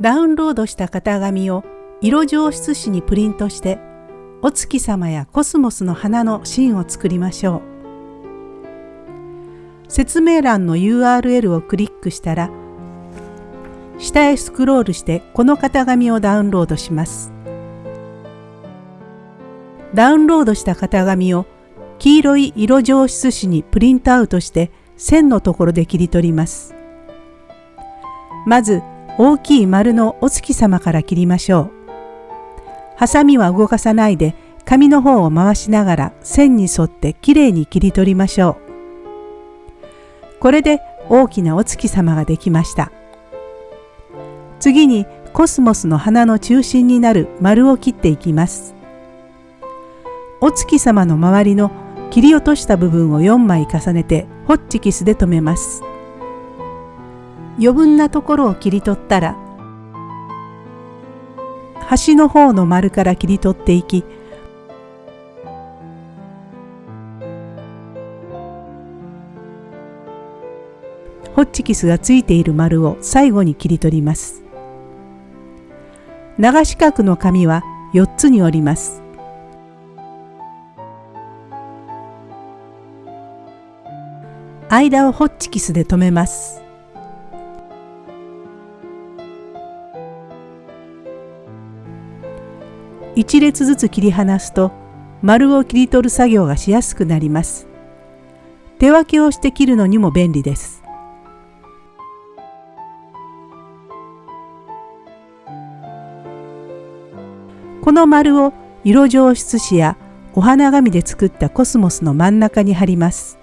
ダウンロードした型紙を色上質紙にプリントしてお月様やコスモスの花の芯を作りましょう。説明欄の URL をクリックしたら下へスクロールしてこの型紙をダウンロードします。ダウンロードした型紙を黄色い色上質紙にプリントアウトして線のところで切り取ります。まず大きい丸のお月様から切りましょう。ハサミは動かさないで紙の方を回しながら線に沿ってきれいに切り取りましょう。これで大きなお月様ができました。次にコスモスの花の中心になる丸を切っていきます。お月様の周りの切り落とした部分を4枚重ねてホッチキスで留めます。余分なところを切り取ったら端の方の丸から切り取っていきホッチキスがついている丸を最後に切り取ります。長四角の紙は4つに折ります。間をホッチキスで留めます。1列ずつ切り離すと丸を切り取る作業がしやすくなります。手分けをして切るのにも便利です。この丸を色上質紙やお花紙で作ったコスモスの真ん中に貼ります。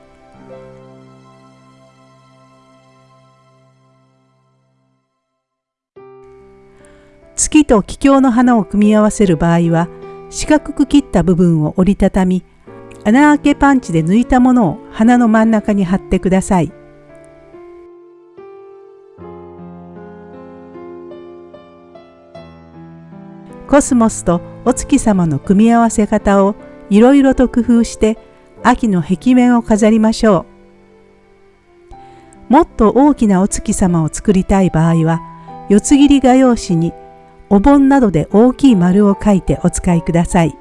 月と気境の花を組み合わせる場合は四角く切った部分を折りたたみ穴あけパンチで抜いたものを花の真ん中に貼ってください。コスモスとお月様の組み合わせ方をいろいろと工夫して秋の壁面を飾りましょう。もっと大きなお月様を作りたい場合は四つ切り画用紙にお盆などで大きい丸を書いてお使いください。